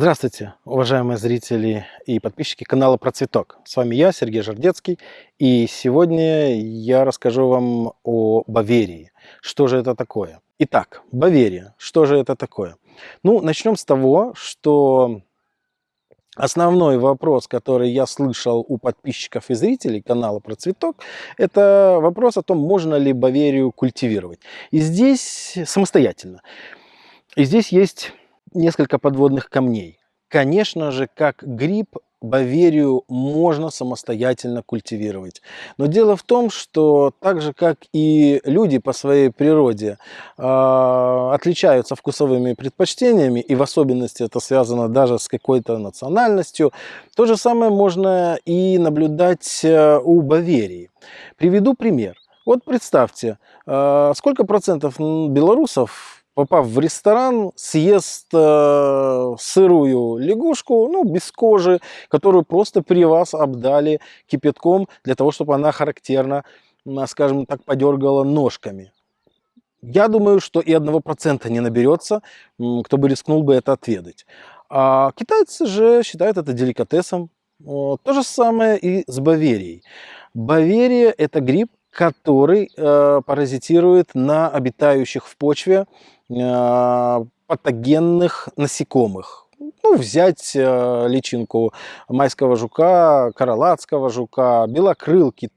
Здравствуйте, уважаемые зрители и подписчики канала Про Цветок. С вами я, Сергей Жардецкий, и сегодня я расскажу вам о Баверии. Что же это такое? Итак, Баверия. Что же это такое? Ну, начнем с того, что Основной вопрос, который я слышал у подписчиков и зрителей канала про цветок, это вопрос о том, можно ли Баверию культивировать. И здесь самостоятельно. И здесь есть несколько подводных камней. Конечно же, как гриб, Баверию можно самостоятельно культивировать. Но дело в том, что так же, как и люди по своей природе э, отличаются вкусовыми предпочтениями, и в особенности это связано даже с какой-то национальностью, то же самое можно и наблюдать э, у Баверии. Приведу пример. Вот представьте, э, сколько процентов белорусов попав в ресторан, съест э, сырую лягушку, ну, без кожи, которую просто при вас обдали кипятком для того, чтобы она характерно, скажем так, подергала ножками. Я думаю, что и одного процента не наберется, кто бы рискнул бы это отведать. А китайцы же считают это деликатесом. То же самое и с Баверией. Баверия – это гриб, который э, паразитирует на обитающих в почве э, патогенных насекомых. Ну, взять э, личинку майского жука, каралатского жука, белокрылки,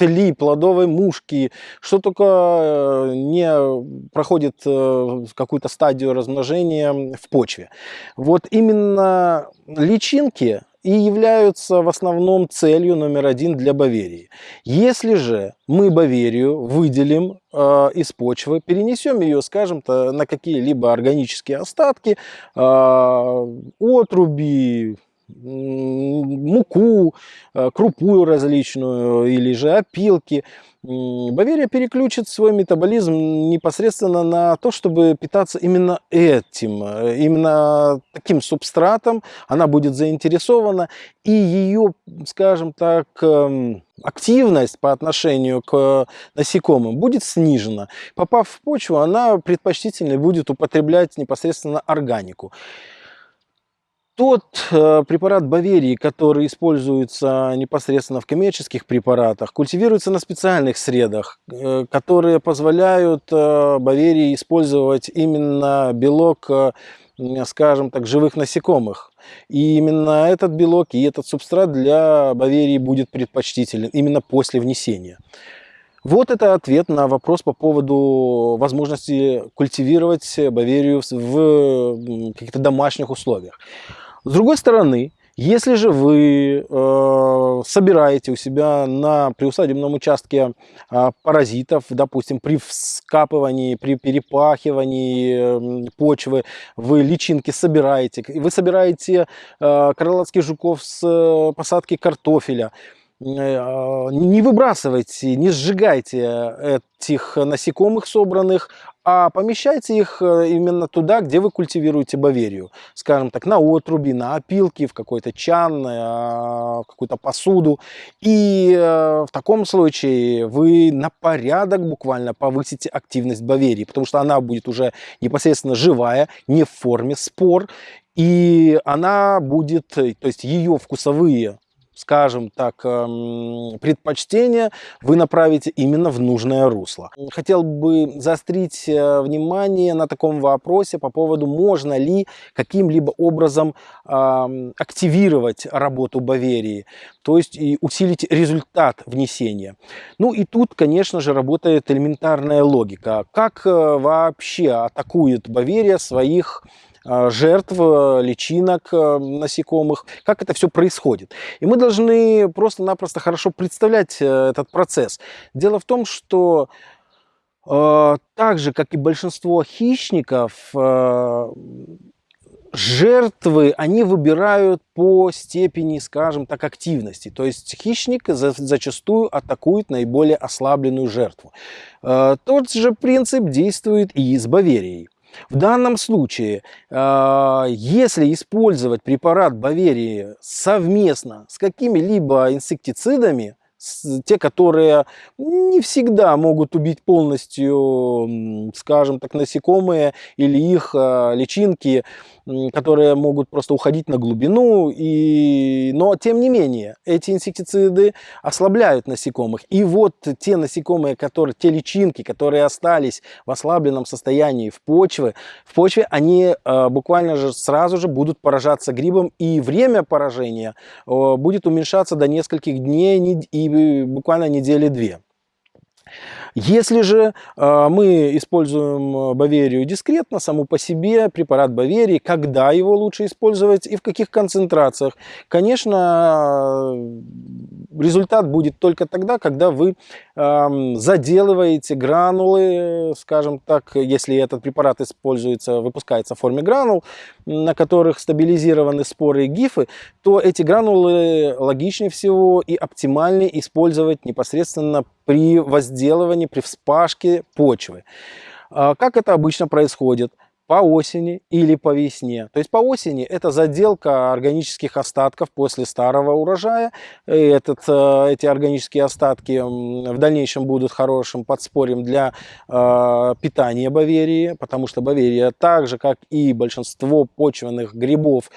тли, плодовой мушки, что только э, не проходит э, какую-то стадию размножения в почве. Вот именно личинки и являются в основном целью номер один для Баверии. Если же мы Баверию выделим э, из почвы, перенесем ее, скажем-то, на какие-либо органические остатки, э, отруби, муку, э, крупу различную или же опилки. Баверия переключит свой метаболизм непосредственно на то, чтобы питаться именно этим, э, именно таким субстратом. Она будет заинтересована, и ее, скажем так, эм, активность по отношению к насекомым будет снижена. Попав в почву, она предпочтительно будет употреблять непосредственно органику. Тот э, препарат Баверии, который используется непосредственно в коммерческих препаратах, культивируется на специальных средах, э, которые позволяют э, Баверии использовать именно белок, скажем так, живых насекомых. И именно этот белок и этот субстрат для Баверии будет предпочтителен именно после внесения. Вот это ответ на вопрос по поводу возможности культивировать Баверию в каких-то домашних условиях. С другой стороны, если же вы э, собираете у себя на приусадебном участке э, паразитов, допустим, при вскапывании, при перепахивании э, почвы, вы личинки собираете, вы собираете э, крылатских жуков с э, посадки картофеля, э, не выбрасывайте, не сжигайте этих насекомых собранных, а помещайте их э, именно туда, где вы культивируете баверию. Скажем так, на отруби, на опилки, в какой-то чан, в какую-то посуду. И э, в таком случае вы на порядок буквально повысите активность баверии, потому что она будет уже непосредственно живая, не в форме спор. И она будет, то есть ее вкусовые скажем так, эм, предпочтения вы направите именно в нужное русло. Хотел бы заострить э, внимание на таком вопросе по поводу, можно ли каким-либо образом активировать работу Баверии, то есть и усилить результат внесения. Ну и тут, конечно же, работает элементарная логика. Как э, вообще атакует Баверия своих жертв, э, личинок э, насекомых, как это все происходит. И мы должны просто-напросто хорошо представлять э, этот процесс. Дело в том, что так же, как и большинство хищников, жертвы они выбирают по степени, скажем так, активности. То есть хищник зачастую атакует наиболее ослабленную жертву. Тот же принцип действует и с Баверией. В данном случае, а, если использовать препарат Баверии совместно с какими-либо инсектицидами, те, которые не всегда могут убить полностью, скажем так, насекомые или их а, личинки, которые могут просто уходить на глубину. И... Но, тем не менее, эти инсектициды ослабляют насекомых. И вот те насекомые, которые, те личинки, которые остались в ослабленном состоянии в почве, в почве они э, буквально же сразу же будут поражаться грибом. И время поражения э, будет уменьшаться до нескольких дней и буквально недели-две. Если же э, мы используем э, Баверию дискретно, саму по себе, препарат Баверии, когда его лучше использовать и в каких концентрациях, конечно, результат будет только тогда, когда вы э, заделываете гранулы, скажем так, если этот препарат используется, выпускается в форме гранул, на которых стабилизированы споры и гифы, то эти гранулы логичнее всего и оптимальнее использовать непосредственно при возделывании, при вспашке почвы. А как это обычно происходит? по осени или по весне. То есть по осени это заделка органических остатков после старого урожая. Этот, э, эти органические остатки в дальнейшем будут хорошим подспорьем для э, питания Баверии, потому что Баверия, так же как и большинство почвенных грибов,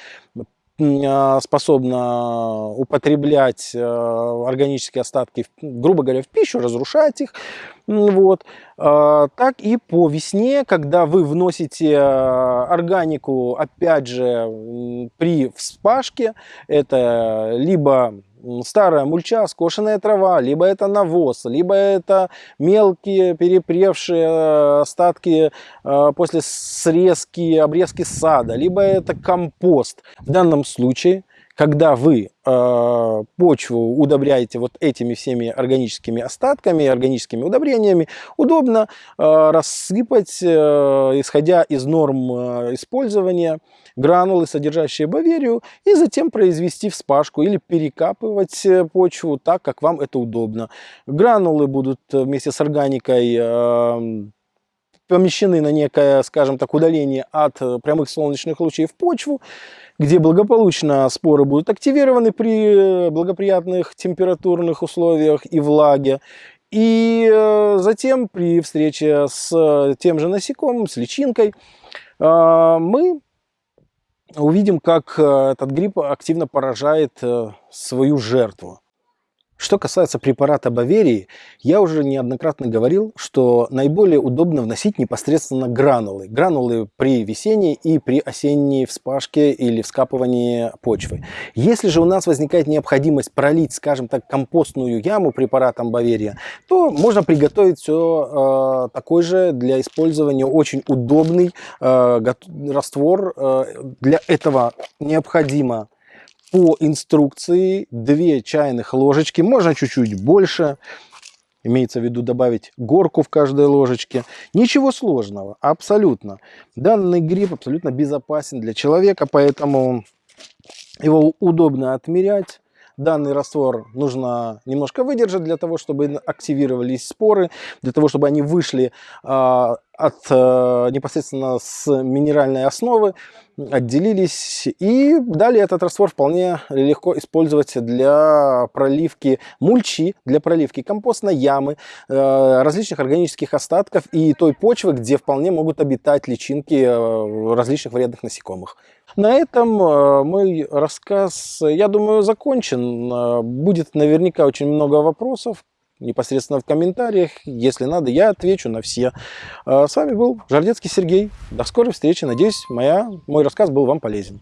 способна употреблять э, органические остатки, грубо говоря, в пищу, разрушать их. Вот. А, так и по весне, когда вы вносите э, органику, опять же, при вспашке, это либо старая мульча, скошенная трава, либо это навоз, либо это мелкие перепревшие э, остатки э, после срезки, обрезки сада, либо это компост. В данном случае когда вы э, почву удобряете вот этими всеми органическими остатками, органическими удобрениями, удобно э, рассыпать, э, исходя из норм э, использования, гранулы, содержащие баверию, и затем произвести вспашку или перекапывать э, почву так, как вам это удобно. Гранулы будут вместе с органикой э, помещены на некое, скажем так, удаление от э, прямых солнечных лучей в почву, где благополучно споры будут активированы при благоприятных температурных условиях и влаге. И э, затем при встрече с тем же насекомым, с личинкой, э, мы увидим, как этот гриб активно поражает свою жертву. Что касается препарата Баверии, я уже неоднократно говорил, что наиболее удобно вносить непосредственно гранулы. Гранулы при весенней и при осенней вспашке или вскапывании почвы. Если же у нас возникает необходимость пролить, скажем так, компостную яму препаратом Баверия, то можно приготовить все э, такой же для использования очень удобный э, раствор. Э, для этого необходимо по инструкции 2 чайных ложечки, можно чуть-чуть больше, имеется в виду добавить горку в каждой ложечке. Ничего сложного, абсолютно. Данный гриб абсолютно безопасен для человека, поэтому его удобно отмерять. Данный раствор нужно немножко выдержать для того, чтобы активировались споры, для того, чтобы они вышли а, от э, непосредственно с минеральной основы, отделились. И далее этот раствор вполне легко использовать для проливки мульчи, для проливки компостной ямы, э, различных органических остатков и той почвы, где вполне могут обитать личинки э, различных вредных насекомых. На этом мой рассказ, я думаю, закончен. Будет наверняка очень много вопросов, непосредственно в комментариях. Если надо, я отвечу на все. С вами был Жардецкий Сергей. До скорой встречи. Надеюсь, моя, мой рассказ был вам полезен.